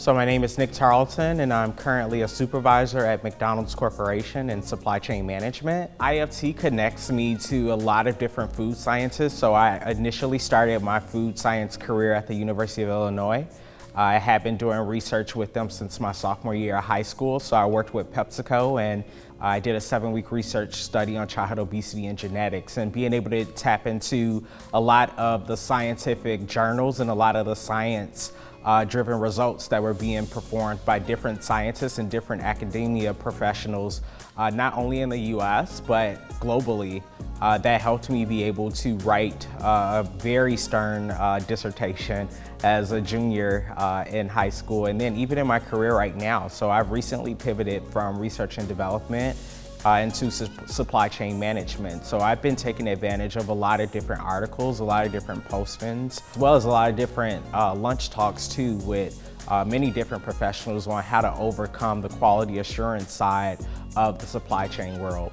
So my name is Nick Tarleton and I'm currently a supervisor at McDonald's Corporation in supply chain management. IFT connects me to a lot of different food scientists. So I initially started my food science career at the University of Illinois. I have been doing research with them since my sophomore year of high school. So I worked with PepsiCo and I did a seven week research study on childhood obesity and genetics and being able to tap into a lot of the scientific journals and a lot of the science uh, driven results that were being performed by different scientists and different academia professionals, uh, not only in the US, but globally. Uh, that helped me be able to write uh, a very stern uh, dissertation as a junior uh, in high school and then even in my career right now. So I've recently pivoted from research and development uh, into su supply chain management. So I've been taking advantage of a lot of different articles, a lot of different postings, as well as a lot of different uh, lunch talks too with uh, many different professionals on how to overcome the quality assurance side of the supply chain world.